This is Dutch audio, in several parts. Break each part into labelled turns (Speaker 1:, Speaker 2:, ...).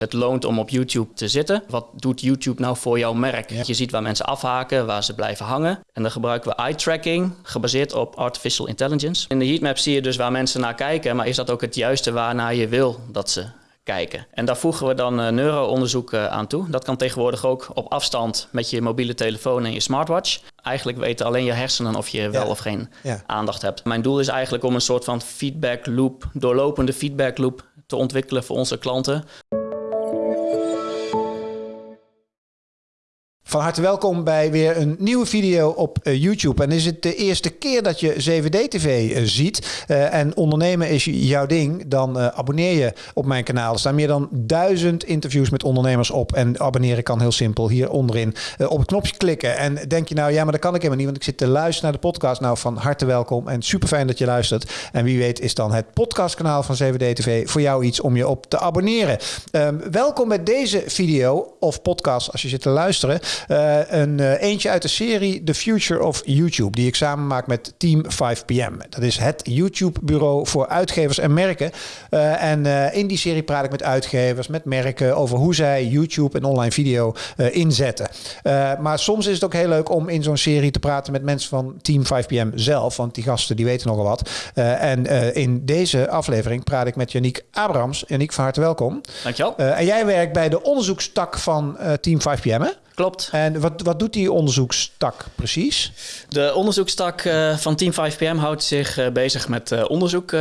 Speaker 1: het loont om op YouTube te zitten. Wat doet YouTube nou voor jouw merk? Je ziet waar mensen afhaken, waar ze blijven hangen. En dan gebruiken we eye tracking, gebaseerd op artificial intelligence. In de heatmap zie je dus waar mensen naar kijken, maar is dat ook het juiste waarnaar je wil dat ze kijken. En daar voegen we dan uh, neuroonderzoek uh, aan toe. Dat kan tegenwoordig ook op afstand met je mobiele telefoon en je smartwatch. Eigenlijk weten alleen je hersenen of je wel of geen ja. aandacht hebt. Mijn doel is eigenlijk om een soort van feedback loop, doorlopende feedback loop te ontwikkelen voor onze klanten.
Speaker 2: Van harte welkom bij weer een nieuwe video op uh, YouTube. En is het de eerste keer dat je 7D-TV uh, eh, ziet uh, en ondernemen is jouw ding, dan abonneer je op mijn kanaal. Er staan meer dan duizend interviews met ondernemers op. En abonneren kan heel simpel hier onderin op het knopje klikken. En denk je nou, ja, maar dat kan ik helemaal niet, want ik zit te luisteren naar de podcast. Nou, van harte welkom en super fijn dat je luistert. En wie weet is dan het podcastkanaal van 7D-TV voor jou iets om je op te abonneren. Um, welkom bij deze video of podcast als je zit te luisteren. Uh, een uh, eentje uit de serie The Future of YouTube, die ik samen maak met Team 5PM. Dat is het YouTube-bureau voor uitgevers en merken. Uh, en in die serie praat ik met uitgevers, met merken over hoe zij YouTube en online video inzetten. maar soms is het ook heel leuk om in zo'n serie te praten met mensen van Team 5PM zelf, want die gasten die weten nogal wat. en in deze aflevering praat ik met Yannick Abrams. Yannick, van harte welkom.
Speaker 1: Dankjewel.
Speaker 2: en jij werkt bij de onderzoekstak van Team 5PM, hè?
Speaker 1: Klopt.
Speaker 2: En wat, wat doet die onderzoekstak precies?
Speaker 1: De onderzoekstak uh, van Team 5PM houdt zich uh, bezig met uh, onderzoek.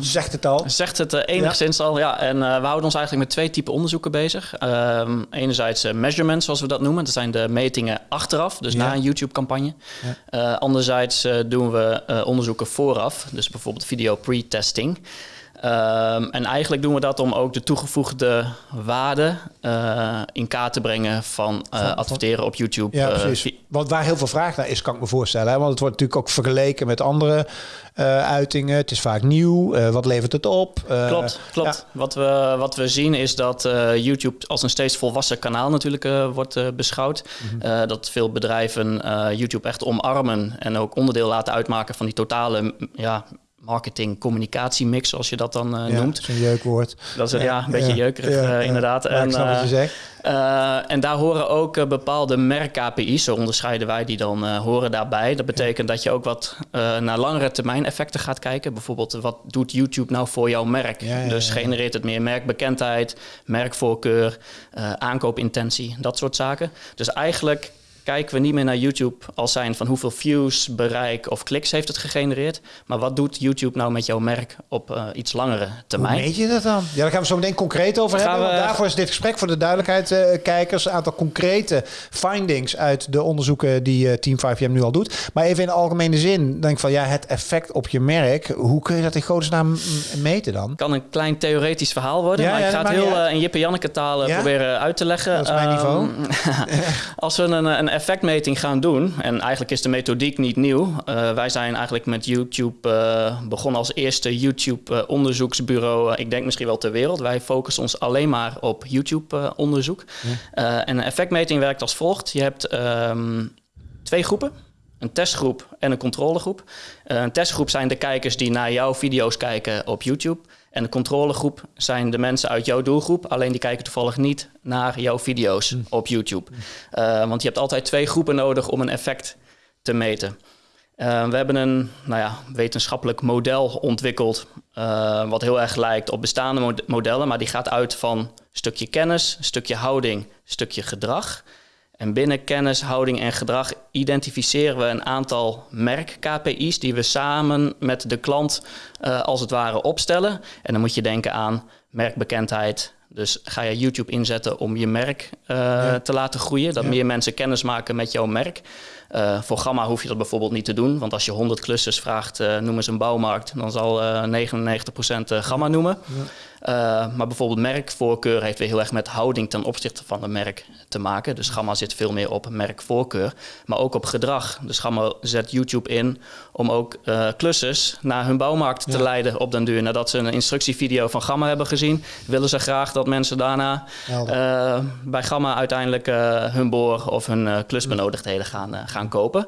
Speaker 2: zegt het al?
Speaker 1: Zegt het enigszins ja. al, ja. En we houden ons eigenlijk met twee typen onderzoeken bezig. Ehm, enerzijds measurements, zoals we dat noemen. Dat zijn de metingen achteraf, dus ja. na een YouTube-campagne. Ja. anderzijds doen we onderzoeken vooraf, dus bijvoorbeeld video pre-testing. Um, en eigenlijk doen we dat om ook de toegevoegde waarde uh, in kaart te brengen van, uh, van adverteren op YouTube.
Speaker 2: Ja, precies. Uh, Want waar heel veel vraag naar is, kan ik me voorstellen. Hè? Want het wordt natuurlijk ook vergeleken met andere uitingen. Het is vaak nieuw. wat levert het op?
Speaker 1: klopt, klopt. Ja. Wat, we, wat we zien is dat YouTube als een steeds volwassen kanaal natuurlijk wordt beschouwd. Mm -hmm. dat veel bedrijven YouTube echt omarmen en ook onderdeel laten uitmaken van die totale ja, marketing communicatiemix, zoals je dat dan uh,
Speaker 2: ja,
Speaker 1: noemt.
Speaker 2: Een jeukwoord.
Speaker 1: Dat is ja, een beetje jeukerig uh, inderdaad.
Speaker 2: en, je zegt.
Speaker 1: En daar horen ook bepaalde merk-KPI's, zo onderscheiden wij die dan horen daarbij. Dat betekent dat je ook wat naar langere termijn effecten gaat kijken. Bijvoorbeeld, wat doet YouTube nou voor jouw merk? dus genereert het meer merkbekendheid, merkvoorkeur, aankoopintentie, dat soort zaken. Dus eigenlijk kijken we niet meer naar YouTube als zijn van hoeveel views, bereik of kliks heeft het gegenereerd. Maar wat doet YouTube nou met jouw merk op uh, iets langere termijn?
Speaker 2: Hoe meet je dat dan? Ja, daar gaan we zo meteen concreet over gaan hebben. We... Daarvoor is dit gesprek voor de duidelijkheid, uh, kijkers. Een aantal concrete findings uit de onderzoeken die uh, Team 5M nu al doet. Maar even in de algemene zin, denk ik van ja, het effect op je merk. Hoe kun je dat in godesnaam meten dan?
Speaker 1: Kan een klein theoretisch verhaal worden, ja, maar ja, ik ga het heel in Jip en Janneke taal proberen uit te leggen.
Speaker 2: Dat is mijn niveau.
Speaker 1: Um, als we een, een effectmeting gaan doen, en eigenlijk is de methodiek niet nieuw. Uh, wij zijn eigenlijk met YouTube uh, begonnen als eerste YouTube-onderzoeksbureau, uh, ik denk misschien wel ter wereld. Wij focussen ons alleen maar op YouTube-onderzoek. Ja. en een effectmeting werkt als volgt. Je hebt um, twee groepen. Een testgroep en een controlegroep. een testgroep zijn de kijkers die naar jouw video's kijken op YouTube. En de controlegroep zijn de mensen uit jouw doelgroep, alleen die kijken toevallig niet naar jouw video's mm. op YouTube. Uh, want je hebt altijd twee groepen nodig om een effect te meten. Uh, we hebben een nou ja, wetenschappelijk model ontwikkeld, uh, wat heel erg lijkt op bestaande mod modellen, maar die gaat uit van stukje kennis, stukje houding, stukje gedrag. En binnen kennis, houding en gedrag identificeren we een aantal merk-KPI's die we samen met de klant uh, als het ware opstellen. En dan moet je denken aan merkbekendheid. Dus ga je YouTube inzetten om je merk uh, ja. te laten groeien, dat ja. meer mensen kennis maken met jouw merk. Uh, voor Gamma hoef je dat bijvoorbeeld niet te doen, want als je 100 klussers vraagt, uh, noem eens een bouwmarkt, dan zal uh, 99% Gamma noemen. Ja. Maar bijvoorbeeld merkvoorkeur heeft weer heel erg met houding ten opzichte van een merk te maken. Dus Gamma zit veel meer op merkvoorkeur, maar ook op gedrag. Dus Gamma zet YouTube in om ook klussers naar hun bouwmarkt ja. te leiden op den duur. Nadat ze een instructievideo van Gamma hebben gezien, willen ze graag dat mensen daarna bij Gamma uiteindelijk hun boor of hun klusbenodigdheden gaan, gaan kopen.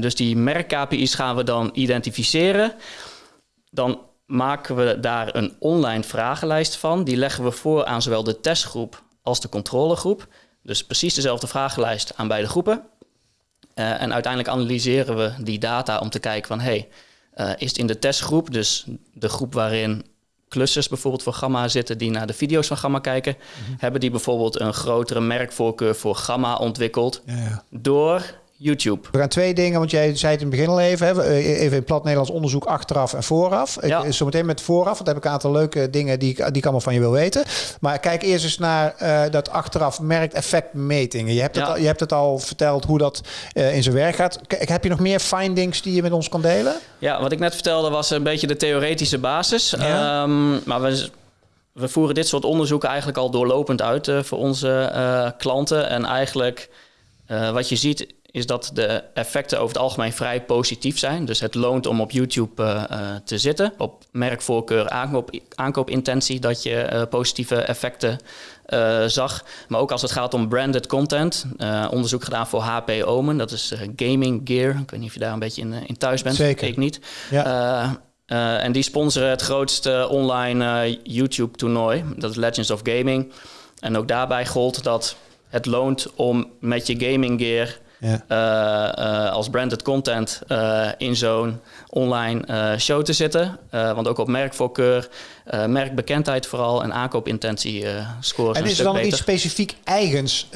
Speaker 1: dus die merk-KPI's gaan we dan identificeren. Dan maken we daar een online vragenlijst van. Die leggen we voor aan zowel de testgroep als de controlegroep. Dus precies dezelfde vragenlijst aan beide groepen. Uh, en uiteindelijk analyseren we die data om te kijken van... hey, uh, is het in de testgroep, dus de groep waarin clusters bijvoorbeeld voor Gamma zitten... die naar de video's van Gamma kijken... Mm -hmm. hebben die bijvoorbeeld een grotere merkvoorkeur voor Gamma ontwikkeld... Ja, ja. door YouTube.
Speaker 2: We gaan twee dingen, want jij zei het in het begin al even. Hè? Even in plat Nederlands onderzoek achteraf en vooraf. Ja. Ik, zometeen met vooraf, want heb ik een aantal leuke dingen die ik, die ik allemaal van je wil weten. Maar kijk eerst eens naar uh, dat achteraf merkeffectmetingen. Je hebt, het al, je hebt het al verteld hoe dat uh, in zijn werk gaat. K heb je nog meer findings die je met ons kan delen?
Speaker 1: Ja, wat ik net vertelde was een beetje de theoretische basis. Ja. Um, maar we we voeren dit soort onderzoeken eigenlijk al doorlopend uit uh, voor onze uh, klanten. En eigenlijk uh, wat je ziet is dat de effecten over het algemeen vrij positief zijn. Dus het loont om op YouTube uh, uh, te zitten. Op merkvoorkeur, aankoop, aankoopintentie, dat je uh, positieve effecten zag. Maar ook als het gaat om branded content. onderzoek gedaan voor HP Omen, dat is gaming gear. Ik weet niet of je daar een beetje in, in thuis bent.
Speaker 2: Zeker.
Speaker 1: Ik niet.
Speaker 2: Ja.
Speaker 1: en die sponsoren het grootste online YouTube-toernooi. Dat is Legends of Gaming. En ook daarbij gold dat het loont om met je gaming gear ja. Uh, uh, als branded content uh, in zo'n online show te zitten. want ook op merkvoorkeur, merkbekendheid vooral en aankoopintentie scoren.
Speaker 2: En is er dan beter. iets specifiek eigens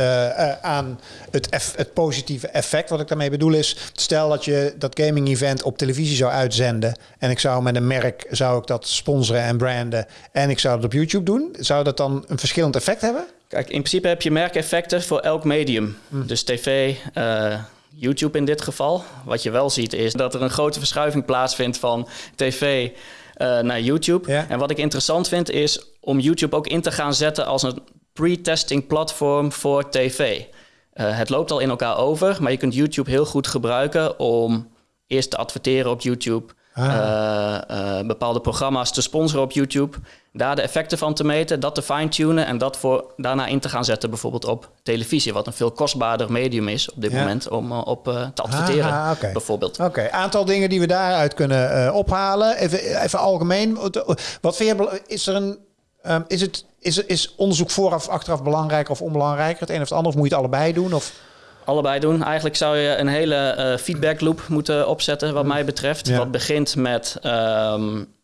Speaker 2: aan het, eff, het, positieve effect? Wat ik daarmee bedoel is, stel dat je dat gaming event op televisie zou uitzenden en ik zou met een merk zou ik dat sponsoren en branden en ik zou het op YouTube doen, zou dat dan een verschillend effect hebben?
Speaker 1: Kijk, in principe heb je merkeffecten voor elk medium. Mm. Dus tv, uh, YouTube in dit geval. Wat je wel ziet is dat er een grote verschuiving plaatsvindt van tv uh, naar YouTube.
Speaker 2: Ja.
Speaker 1: En wat ik interessant vind is om YouTube ook in te gaan zetten als een pre-testing platform voor tv. Uh, het loopt al in elkaar over, maar je kunt YouTube heel goed gebruiken om eerst te adverteren op YouTube. Ah. Uh, uh, bepaalde programma's te sponsoren op YouTube. Daar de effecten van te meten, dat te fine-tunen en dat voor, daarna in te gaan zetten, bijvoorbeeld op televisie, wat een veel kostbaarder medium is op dit ja. moment om uh, op te adverteren,
Speaker 2: ah, okay.
Speaker 1: bijvoorbeeld.
Speaker 2: Oké, okay. aantal dingen die we daaruit kunnen ophalen. Even, even algemeen, wat vind je, is er een, um, is het, is, is onderzoek vooraf, achteraf belangrijker of onbelangrijker? Het een of het ander, of moet je het allebei doen? Of?
Speaker 1: Allebei doen. Eigenlijk zou je een hele uh, feedback loop moeten opzetten, wat mij betreft. Ja. Wat begint met. Um,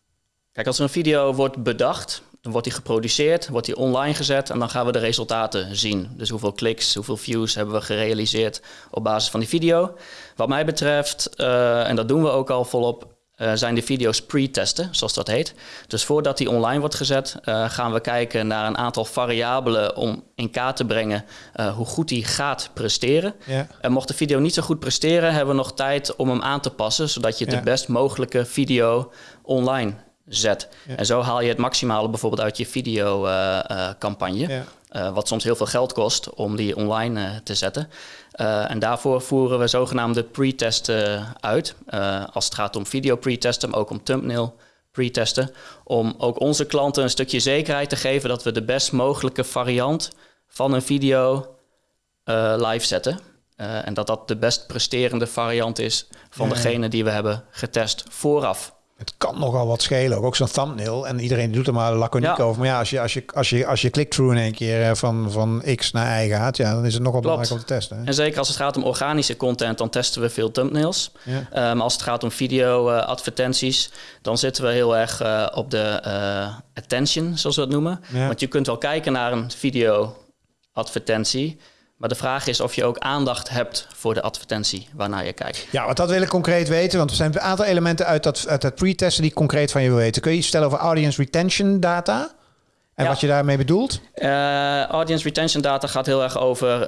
Speaker 1: kijk, als er een video wordt bedacht, dan wordt die geproduceerd, wordt die online gezet en dan gaan we de resultaten zien. Dus hoeveel kliks, hoeveel views hebben we gerealiseerd op basis van die video. Wat mij betreft, uh, en dat doen we ook al volop, uh, zijn de video's pre-testen, zoals dat heet. Dus voordat die online wordt gezet, uh, gaan we kijken naar een aantal variabelen om in kaart te brengen uh, hoe goed die gaat presteren.
Speaker 2: Ja.
Speaker 1: En mocht de video niet zo goed presteren, hebben we nog tijd om hem aan te passen, zodat je ja. de best mogelijke video online zet. Ja. En zo haal je het maximale bijvoorbeeld uit je videocampagne. Uh, uh, wat soms heel veel geld kost om die online uh, te zetten. Uh, en daarvoor voeren we zogenaamde pre-testen uit. als het gaat om video pre-testen, maar ook om thumbnail pre-testen. Om ook onze klanten een stukje zekerheid te geven dat we de best mogelijke variant van een video live zetten. en dat dat de best presterende variant is van ja. degene die we hebben getest vooraf
Speaker 2: het kan nogal wat schelen. Ook zo'n thumbnail. En iedereen doet er maar laconiek ja. over. Maar ja, als je, als je, als je, als je click-through in één keer van, van X naar Y gaat, ja, dan is het nogal belangrijk om te testen. Hè?
Speaker 1: En zeker als het gaat om organische content, dan testen we veel thumbnails.
Speaker 2: Ja.
Speaker 1: Um, als het gaat om video-advertenties, uh, dan zitten we heel erg uh, op de uh, attention, zoals we het noemen.
Speaker 2: Ja.
Speaker 1: Want je kunt wel kijken naar een video-advertentie. Maar de vraag is of je ook aandacht hebt voor de advertentie waarnaar je kijkt.
Speaker 2: Ja, want dat wil ik concreet weten. Want er zijn een aantal elementen uit dat, uit dat pre-testen die ik concreet van je wil weten. Kun je iets stellen over audience retention data? En ja. wat je daarmee bedoelt?
Speaker 1: Uh, audience retention data gaat heel erg over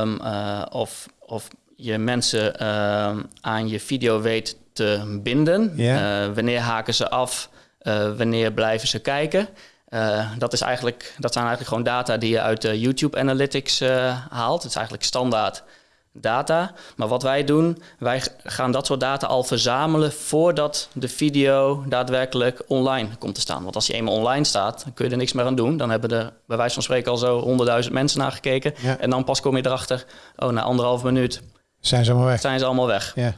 Speaker 1: um, uh, of, of je mensen uh, aan je video weet te binden.
Speaker 2: Yeah.
Speaker 1: wanneer haken ze af? wanneer blijven ze kijken? Uh, dat, is eigenlijk, dat zijn eigenlijk gewoon data die je uit de YouTube Analytics uh, haalt. Het is eigenlijk standaard data. Maar wat wij doen, wij gaan dat soort data al verzamelen voordat de video daadwerkelijk online komt te staan. Want als je eenmaal online staat, dan kun je er niks meer aan doen. Dan hebben er bij wijze van spreken al zo honderdduizend mensen naar gekeken.
Speaker 2: Ja.
Speaker 1: En dan pas kom je erachter, oh, na anderhalf minuut
Speaker 2: zijn ze allemaal weg.
Speaker 1: Zijn ze allemaal weg.
Speaker 2: Ja.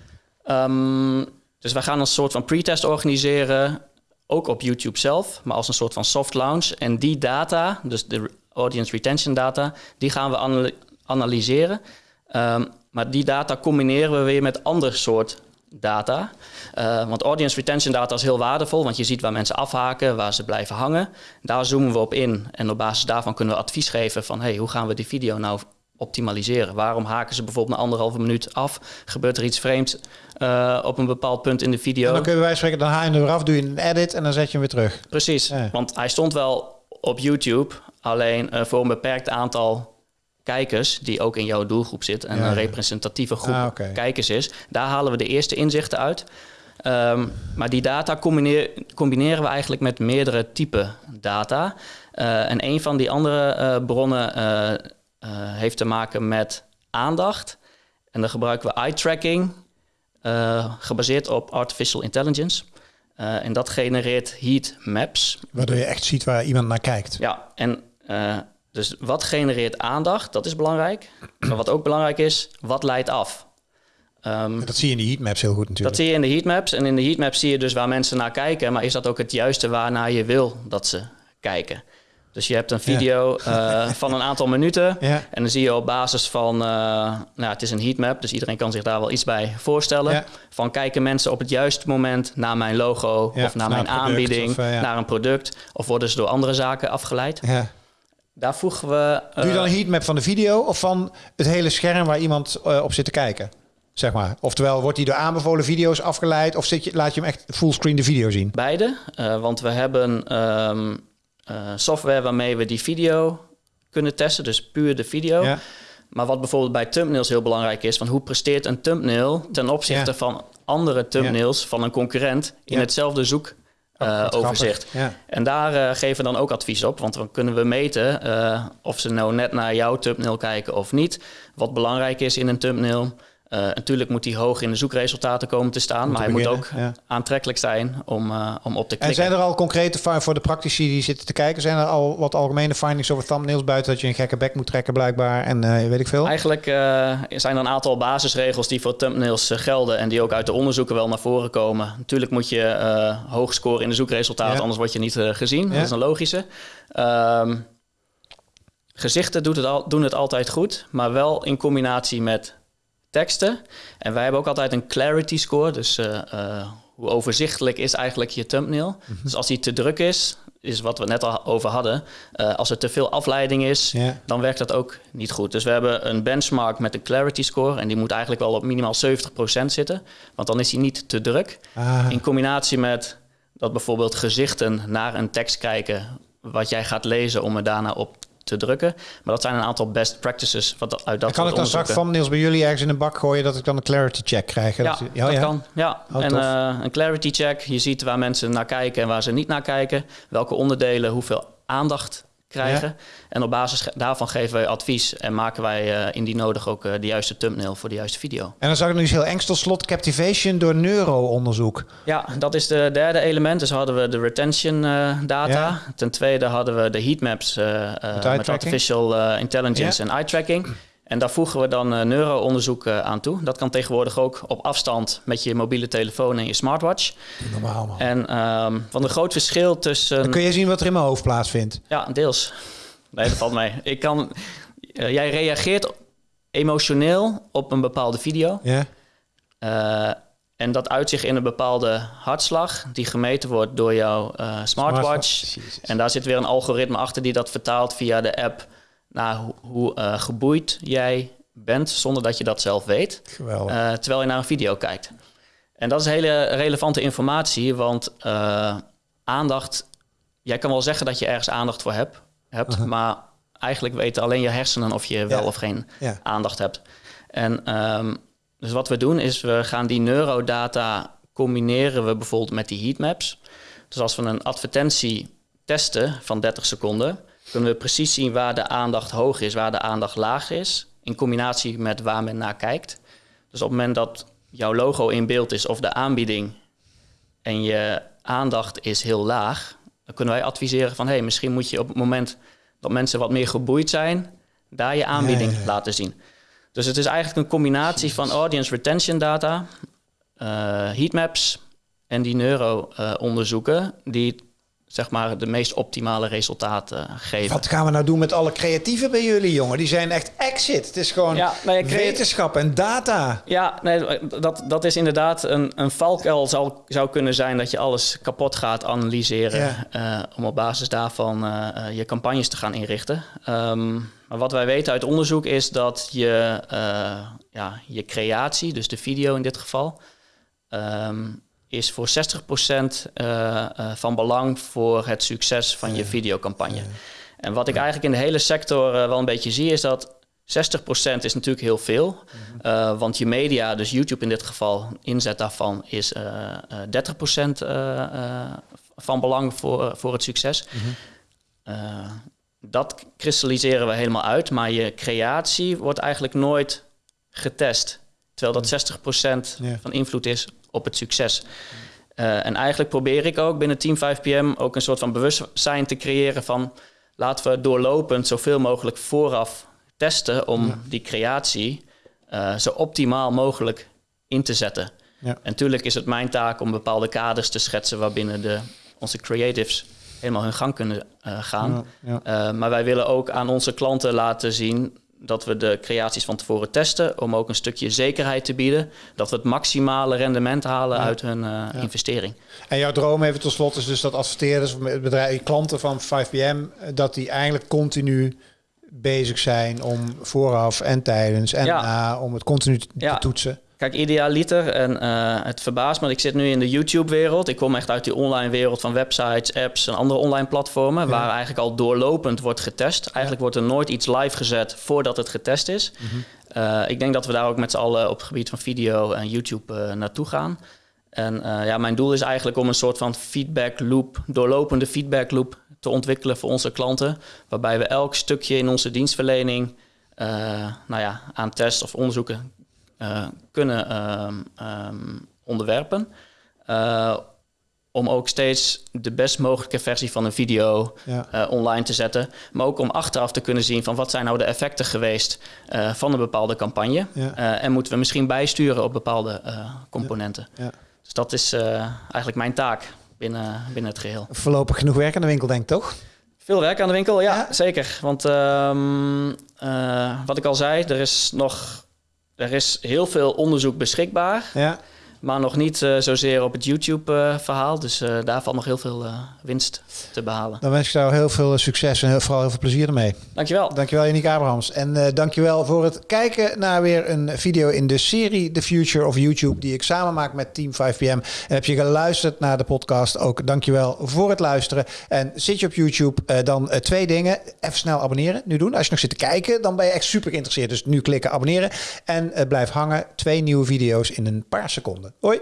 Speaker 1: Um, dus wij gaan een soort van pretest organiseren ook op YouTube zelf, maar als een soort van soft launch. En die data, dus de audience retention data, die gaan we analyseren. Ehm, maar die data combineren we weer met ander soort data. Uh, want audience retention data is heel waardevol, want je ziet waar mensen afhaken, waar ze blijven hangen. Daar zoomen we op in en op basis daarvan kunnen we advies geven van hey, hoe gaan we die video nou optimaliseren? Waarom haken ze bijvoorbeeld na anderhalve minuut af? Gebeurt er iets vreemds uh, op een bepaald punt in de video? En
Speaker 2: dan kun je bij spreken, dan haal je hem eraf, doe je een edit en dan zet je hem weer terug.
Speaker 1: Precies, want hij stond wel op YouTube, alleen uh, voor een beperkt aantal kijkers, die ook in jouw doelgroep zit en een representatieve groep ah, kijkers is. Daar halen we de eerste inzichten uit. Um, maar die data combineren we eigenlijk met meerdere typen data. Uh, en een van die andere bronnen heeft te maken met aandacht. En dan gebruiken we eye tracking, gebaseerd op artificial intelligence. en dat genereert heat maps.
Speaker 2: Waardoor je echt ziet waar iemand naar kijkt.
Speaker 1: Ja, en dus wat genereert aandacht? Dat is belangrijk. Maar wat ook belangrijk is, wat leidt af?
Speaker 2: Um, dat zie je in de heatmaps heel goed natuurlijk.
Speaker 1: Dat zie je in de heatmaps. En in de heatmaps zie je dus waar mensen naar kijken. Maar is dat ook het juiste waarnaar je wil dat ze kijken? Dus je hebt een video eh, van een aantal minuten. Ja. En dan zie je op basis van... Uh, nou, het is een heatmap, dus iedereen kan zich daar wel iets bij voorstellen. Ja. Van kijken mensen op het juiste moment naar mijn logo... of naar, mijn aanbieding, of, uh, naar een product... of worden ze door andere zaken afgeleid? Daar voegen we...
Speaker 2: Doe je dan een heatmap van de video... of van het hele scherm waar iemand op zit te kijken? Zeg maar. Oftewel, wordt hij door aanbevolen video's afgeleid of zit je, laat je hem echt fullscreen de video zien?
Speaker 1: Beide, want we hebben um, uh, software waarmee we die video kunnen testen, dus puur de video. Ja. Maar wat bijvoorbeeld bij thumbnails heel belangrijk is, van hoe presteert een thumbnail ten opzichte ja. van andere thumbnails ja. van een concurrent in hetzelfde zoek uh, overzicht. Ja. En daar uh, geven we dan ook advies op, want dan kunnen we meten of ze nou net naar jouw thumbnail kijken of niet. Wat belangrijk is in een thumbnail. Uh, natuurlijk moet hij hoog in de zoekresultaten komen te staan, maar hij moet ook aantrekkelijk zijn om, uh, om op te klikken.
Speaker 2: En zijn er al concrete voor de praktici die zitten te kijken, zijn er al wat algemene findings over thumbnails buiten dat je een gekke bek moet trekken blijkbaar en uh, weet ik veel?
Speaker 1: Eigenlijk zijn er een aantal basisregels die voor thumbnails gelden en die ook uit de onderzoeken wel naar voren komen. Natuurlijk moet je hoog scoren in de zoekresultaten, anders word je niet gezien. Dat is een logische. Ehm, gezichten doet het al, doen het altijd goed, maar wel in combinatie met teksten. En wij hebben ook altijd een clarity score. Dus uh, uh, hoe overzichtelijk is eigenlijk je thumbnail. Mm Dus als die te druk is, is wat we net al over hadden. Uh, als er te veel afleiding is, yeah. dan werkt dat ook niet goed. Dus we hebben een benchmark met een clarity score. En die moet eigenlijk wel op minimaal 70% zitten. Want dan is hij niet te druk. Ah. In combinatie met dat bijvoorbeeld gezichten naar een tekst kijken... wat jij gaat lezen om er daarna op te drukken. Maar dat zijn een aantal best practices wat uit dat
Speaker 2: Kan ik dan straks van Niels bij jullie ergens in een bak gooien dat ik dan een clarity check krijg?
Speaker 1: Ja, dat, ja, dat kan. Ja, oh, en uh, een clarity check. Je ziet waar mensen naar kijken en waar ze niet naar kijken. Welke onderdelen hoeveel aandacht krijgen. En op basis daarvan geven wij advies en maken wij uh, indien nodig ook uh, de juiste thumbnail voor de juiste video.
Speaker 2: En dan zag ik nu eens heel eng tot slot captivation door neuroonderzoek.
Speaker 1: Ja, dat is de derde element. Dus hadden we de retention uh, data. Ja. Ten tweede hadden we de heatmaps met, met artificial intelligence ja. en eye tracking. En daar voegen we dan uh, neuroonderzoek uh, aan toe. Dat kan tegenwoordig ook op afstand met je mobiele telefoon en je smartwatch.
Speaker 2: Normaal man.
Speaker 1: En um, van een groot verschil tussen...
Speaker 2: Dan kun je zien wat er in mijn hoofd plaatsvindt.
Speaker 1: Ja, deels. Nee, dat valt mee. Ik kan... Uh, jij reageert emotioneel op een bepaalde video. Ja. en dat uit zich in een bepaalde hartslag die gemeten wordt door jouw smartwatch. smartwatch. En daar zit weer een algoritme achter die dat vertaalt via de app naar hoe, hoe uh, geboeid jij bent zonder dat je dat zelf weet. Uh, terwijl je naar een video kijkt. En dat is hele relevante informatie, want uh, aandacht, jij kan wel zeggen dat je ergens aandacht voor hebt, hebt -huh. maar eigenlijk weten alleen je hersenen of je wel of geen ja. aandacht hebt. En um, dus wat we doen is we gaan die neurodata combineren we bijvoorbeeld met die heatmaps. Dus als we een advertentie testen van 30 seconden, kunnen we precies zien waar de aandacht hoog is, waar de aandacht laag is, in combinatie met waar men naar kijkt. Dus op het moment dat jouw logo in beeld is of de aanbieding en je aandacht is heel laag, dan kunnen wij adviseren van hé, hey, misschien moet je op het moment dat mensen wat meer geboeid zijn, daar je aanbieding ja, ja, ja. laten zien. Dus het is eigenlijk een combinatie van audience retention data, uh, heatmaps en die neuro-onderzoeken die zeg maar de meest optimale resultaten geven.
Speaker 2: Wat gaan we nou doen met alle creatieven bij jullie, jongen? Die zijn echt exit. Het is gewoon
Speaker 1: Ja, nee, creat-
Speaker 2: wetenschap en data.
Speaker 1: Ja, nee, dat, dat is inderdaad een, een valkuil zou, zou kunnen zijn dat je alles kapot gaat analyseren eh, om op basis daarvan eh, eh, je campagnes te gaan inrichten. Ehm, maar wat wij weten uit onderzoek is dat je, eh, ja, je creatie, dus de video in dit geval, ehm, is voor 60% eh, eh, van belang voor het succes van je videocampagne. En wat ik eigenlijk in de hele sector eh, wel een beetje zie, is dat 60% is natuurlijk heel veel. Eh, want je media, dus YouTube in dit geval, inzet daarvan is eh, eh, 30% eh, eh, van belang voor, voor het succes. Eh, dat kristalliseren we helemaal uit, maar je creatie wordt eigenlijk nooit getest. Terwijl dat 60%
Speaker 2: Ja.
Speaker 1: van invloed is op het succes. Eh, en eigenlijk probeer ik ook binnen Team 5PM ook een soort van bewustzijn te creëren van laten we doorlopend zoveel mogelijk vooraf testen om die creatie eh, zo optimaal mogelijk in te zetten.
Speaker 2: Ja.
Speaker 1: En natuurlijk is het mijn taak om bepaalde kaders te schetsen waarbinnen de, onze creatives helemaal hun gang kunnen eh, gaan.
Speaker 2: Ja,
Speaker 1: maar wij willen ook aan onze klanten laten zien dat we de creaties van tevoren testen om ook een stukje zekerheid te bieden dat we het maximale rendement halen uit hun eh, investering.
Speaker 2: En jouw droom even tot slot is dus dat adverteerders, bedrijven, klanten van 5PM, eh, dat die eigenlijk continu bezig zijn om vooraf en tijdens en
Speaker 1: Ja.
Speaker 2: na om het continu te toetsen.
Speaker 1: Kijk, idealiter, en eh, het verbaast me, ik zit nu in de YouTube-wereld. Ik kom echt uit die online wereld van websites, apps en andere online platformen, waar eigenlijk al doorlopend wordt getest. Eigenlijk wordt er nooit iets live gezet voordat het getest is. Eh, ik denk dat we daar ook met z'n allen op het gebied van video en YouTube eh, naartoe gaan. En ja, mijn doel is eigenlijk om een soort van feedback loop, doorlopende feedback loop te ontwikkelen voor onze klanten. Waarbij we elk stukje in onze dienstverlening nou ja, aan tests of onderzoeken kunnen ehm, ehm, onderwerpen. Eh, om ook steeds de best mogelijke versie van een video
Speaker 2: Ja.
Speaker 1: eh, online te zetten. Maar ook om achteraf te kunnen zien van wat zijn nou de effecten geweest eh, van een bepaalde campagne.
Speaker 2: Ja.
Speaker 1: Eh, en moeten we misschien bijsturen op bepaalde eh, componenten.
Speaker 2: Ja.
Speaker 1: Dus dat is eh, eigenlijk mijn taak binnen, binnen het geheel.
Speaker 2: Voorlopig genoeg werk aan de winkel, denk ik toch?
Speaker 1: Veel werk aan de winkel, ja,
Speaker 2: Ja?
Speaker 1: zeker. Want ehm, eh, wat ik al zei, er is nog er is heel veel onderzoek beschikbaar,
Speaker 2: Ja.
Speaker 1: Maar nog niet eh, zozeer op het YouTube-verhaal. dus eh, daar valt nog heel veel eh, winst te behalen.
Speaker 2: Dan wens ik jou heel veel succes en heel, vooral heel veel plezier ermee.
Speaker 1: Dankjewel.
Speaker 2: Dankjewel, Yannick Abrahams. En dankjewel voor het kijken naar weer een video in de serie The Future of YouTube, die ik samen maak met Team 5PM. En heb je geluisterd naar de podcast, ook dankjewel voor het luisteren. En zit je op YouTube, dan twee dingen. Even snel abonneren, nu doen. Als je nog zit te kijken, dan ben je echt super geïnteresseerd. Dus nu klikken abonneren en blijf hangen. Twee nieuwe video's in een paar seconden. Hoi!